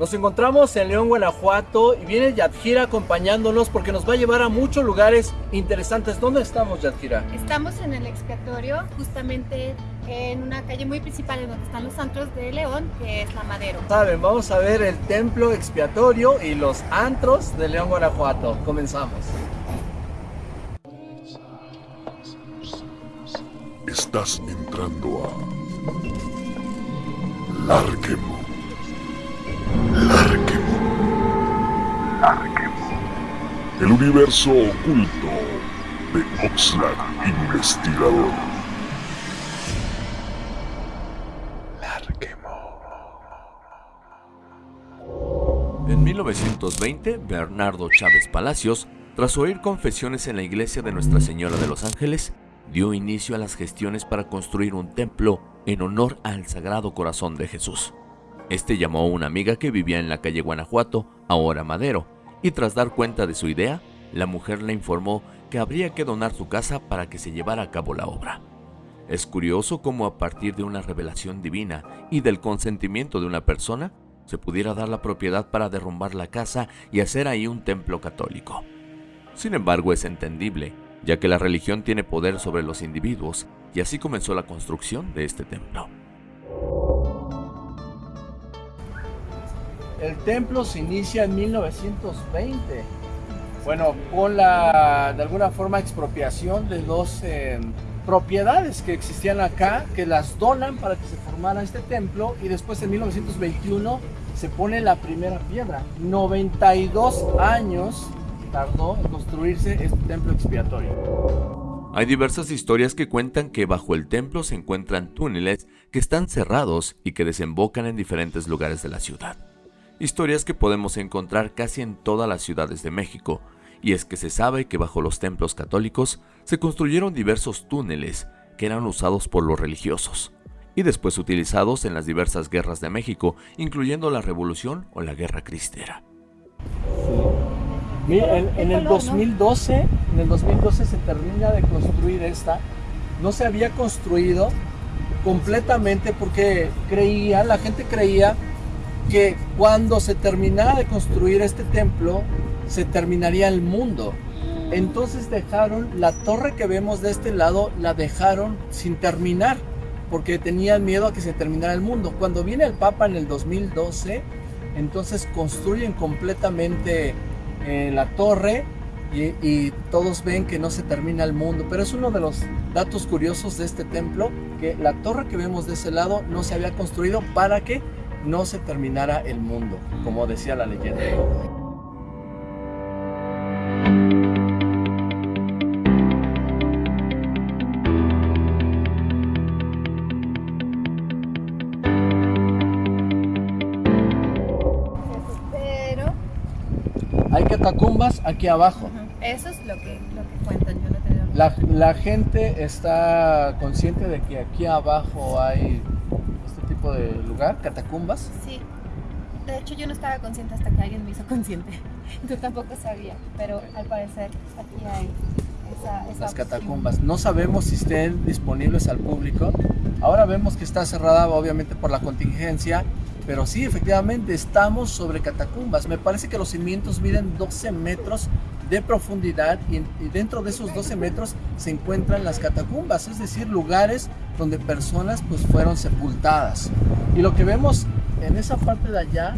Nos encontramos en León, Guanajuato y viene Yadjira acompañándonos porque nos va a llevar a muchos lugares interesantes. ¿Dónde estamos, Yadjira? Estamos en el expiatorio, justamente en una calle muy principal en donde están los antros de León, que es la Madero. Saben, vamos a ver el templo expiatorio y los antros de León, Guanajuato. Comenzamos. Estás entrando a Larquemo. Larquemo. El universo oculto de Oxlack Investigador. Larquemo. En 1920, Bernardo Chávez Palacios, tras oír confesiones en la iglesia de Nuestra Señora de los Ángeles, dio inicio a las gestiones para construir un templo en honor al Sagrado Corazón de Jesús. Este llamó a una amiga que vivía en la calle Guanajuato, ahora Madero, y tras dar cuenta de su idea, la mujer le informó que habría que donar su casa para que se llevara a cabo la obra. Es curioso cómo a partir de una revelación divina y del consentimiento de una persona, se pudiera dar la propiedad para derrumbar la casa y hacer ahí un templo católico. Sin embargo, es entendible ya que la religión tiene poder sobre los individuos, y así comenzó la construcción de este templo. El templo se inicia en 1920. Bueno, con la, de alguna forma, expropiación de dos eh, propiedades que existían acá, que las donan para que se formara este templo, y después en 1921 se pone la primera piedra. 92 años tardó en construirse este templo expiatorio. Hay diversas historias que cuentan que bajo el templo se encuentran túneles que están cerrados y que desembocan en diferentes lugares de la ciudad. Historias que podemos encontrar casi en todas las ciudades de México, y es que se sabe que bajo los templos católicos se construyeron diversos túneles que eran usados por los religiosos, y después utilizados en las diversas guerras de México, incluyendo la Revolución o la Guerra Cristera. En, el 2012, en el 2012 se termina de construir esta. No se había construido completamente porque creía, la gente creía que cuando se terminara de construir este templo, se terminaría el mundo. Entonces dejaron la torre que vemos de este lado, la dejaron sin terminar, porque tenían miedo a que se terminara el mundo. Cuando viene el Papa en el 2012, entonces construyen completamente en la torre y, todos ven que no se termina el mundo. Pero es uno de los datos curiosos de este templo, que la torre que vemos de ese lado no se había construido para que no se terminara el mundo, como decía la leyenda. catacumbas aquí abajo. Eso es lo que, lo que cuentan, yo no te la, la gente está consciente de que aquí abajo hay lugar, catacumbas. Sí. De hecho, yo no estaba consciente hasta que alguien me hizo consciente. Tú tampoco sabía, pero al parecer aquí hay esa, las catacumbas. No sabemos si estén disponibles al público. Ahora vemos que está cerrada obviamente por la contingencia pero sí, efectivamente, estamos sobre catacumbas. Me parece que los cimientos miden 12 metros de profundidad y, dentro de esos 12 metros se encuentran las catacumbas, es decir, lugares donde personas pues fueron sepultadas. Y lo que vemos en esa parte de allá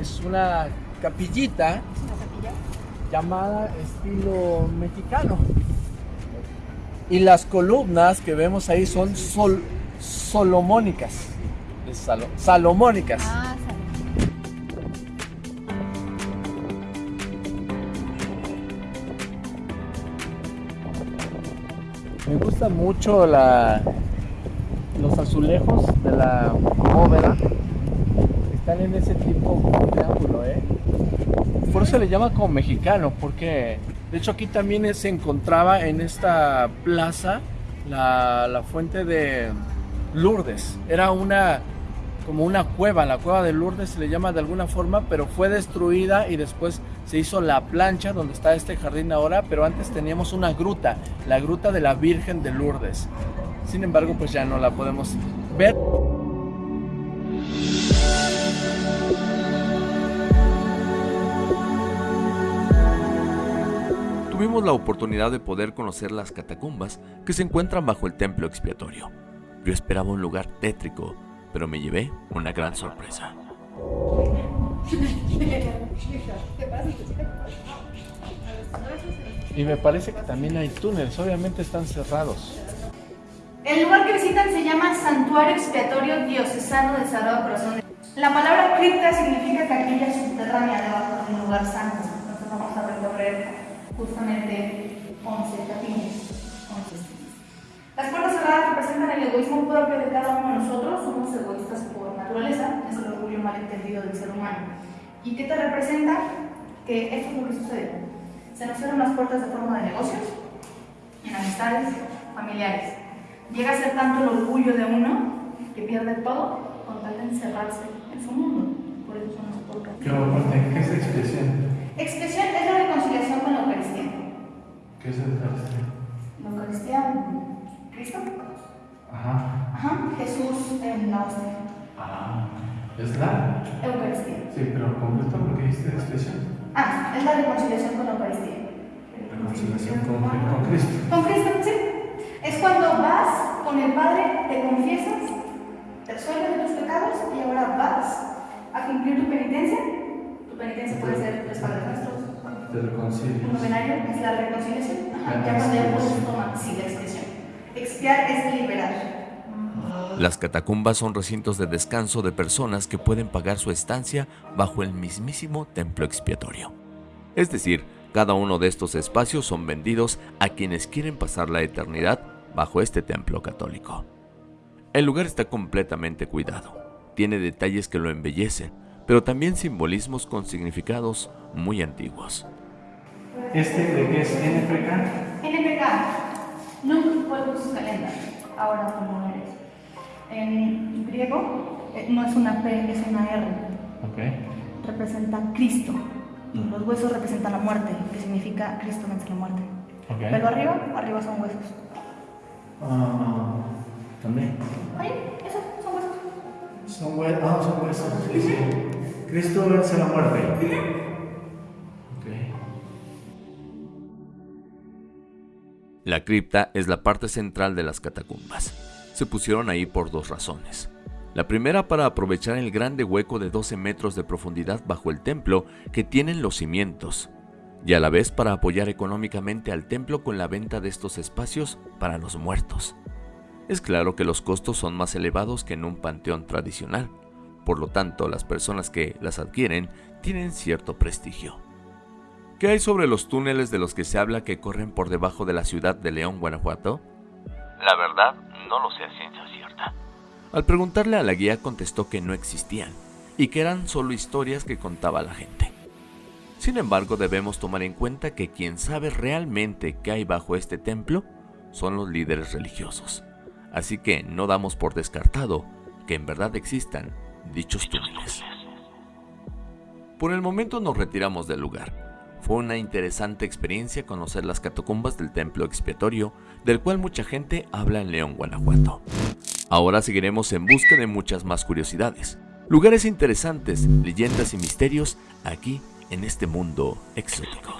es una capillita llamada estilo mexicano. Y las columnas que vemos ahí son sol, solomónicas salomónicas. Ah, Me gusta mucho la, los azulejos de la bóveda. Están en ese tipo de ángulo, ¿eh? Por eso se le llama como mexicano, porque de hecho aquí también se encontraba en esta plaza la, la fuente de Lourdes. Era una como una cueva, la cueva de Lourdes se le llama de alguna forma, pero fue destruida y después se hizo la plancha donde está este jardín ahora, pero antes teníamos una gruta, la gruta de la Virgen de Lourdes. Sin embargo, pues ya no la podemos ver. Tuvimos la oportunidad de poder conocer las catacumbas que se encuentran bajo el templo expiatorio. Yo esperaba un lugar tétrico, pero me llevé una gran sorpresa. Y me parece que también hay túneles, obviamente están cerrados. El lugar que visitan se llama Santuario Expiatorio Diocesano de Sagrado Corazón. La palabra cripta significa capilla subterránea debajo de un lugar santo. Entonces vamos a recorrer justamente 11 capillas. 11 Las puertas cerradas representan el egoísmo propio de cada uno de nosotros. Somos egoístas por naturaleza, es el orgullo malentendido del ser humano. ¿Y qué te representa? Que esto es lo que sucede. Se nos cierran las puertas de forma de negocios, en amistades, familiares. Llega a ser tanto el orgullo de uno que pierde todo con tal de encerrarse en su mundo. Por eso son las puertas. ¿qué expresión? Expresión Jesús en la hostia. Ah, ¿es la? Eucaristía. Sí, pero completo porque dijiste expresión. Ah, es la reconciliación con la Eucaristía. Reconciliación con, con Cristo. Con Cristo, sí. Es cuando vas con el Padre, te confiesas, te resuelves de tus pecados y ahora vas a cumplir tu penitencia. Tu penitencia puede ser tres Padres Nuestros. Te reconcilias. Un novenario es la reconciliación. Ajá, ya cuando ya puedes tomar, sí, la expresión. Expiar es liberar. Las catacumbas son recintos de descanso de personas que pueden pagar su estancia bajo el mismísimo templo expiatorio. Es decir, cada uno de estos espacios son vendidos a quienes quieren pasar la eternidad bajo este templo católico. El lugar está completamente cuidado, tiene detalles que lo embellecen, pero también simbolismos con significados muy antiguos. ¿Este de qué es NPK? NPK, Nunc Polvus Calenda, ahora como eres. En griego eh, no es una P, es una R. Ok. Representa Cristo. Y los huesos representan la muerte, que significa Cristo vence la muerte. Ok. Pero arriba, arriba son huesos. Ah, también. Ahí, esos son huesos. Son huesos. Ah, son huesos. Sí, sí. Cristo vence la muerte. La cripta es la parte central de las catacumbas. Se pusieron ahí por dos razones. La primera para aprovechar el grande hueco de 12 metros de profundidad bajo el templo que tienen los cimientos, y a la vez para apoyar económicamente al templo con la venta de estos espacios para los muertos. Es claro que los costos son más elevados que en un panteón tradicional, por lo tanto las personas que las adquieren tienen cierto prestigio. ¿Qué hay sobre los túneles de los que se habla que corren por debajo de la ciudad de León, Guanajuato? La verdad, no lo sé a ciencia cierta. Al preguntarle a la guía contestó que no existían y que eran solo historias que contaba la gente. Sin embargo, debemos tomar en cuenta que quien sabe realmente qué hay bajo este templo son los líderes religiosos. Así que no damos por descartado que en verdad existan dichos túneles. Por el momento nos retiramos del lugar. Fue una interesante experiencia conocer las catacumbas del templo expiatorio, del cual mucha gente habla en León, Guanajuato. Ahora seguiremos en busca de muchas más curiosidades, lugares interesantes, leyendas y misterios aquí en este mundo exótico.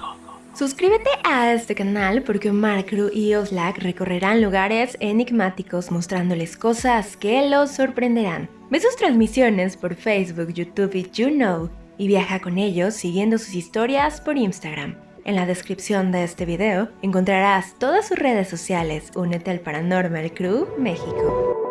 Suscríbete a este canal porque Omar y Oslak recorrerán lugares enigmáticos mostrándoles cosas que los sorprenderán. Ve sus transmisiones por Facebook, YouTube y YouKnow y viaja con ellos siguiendo sus historias por Instagram. En la descripción de este video encontrarás todas sus redes sociales. Únete al Paranormal Crew México.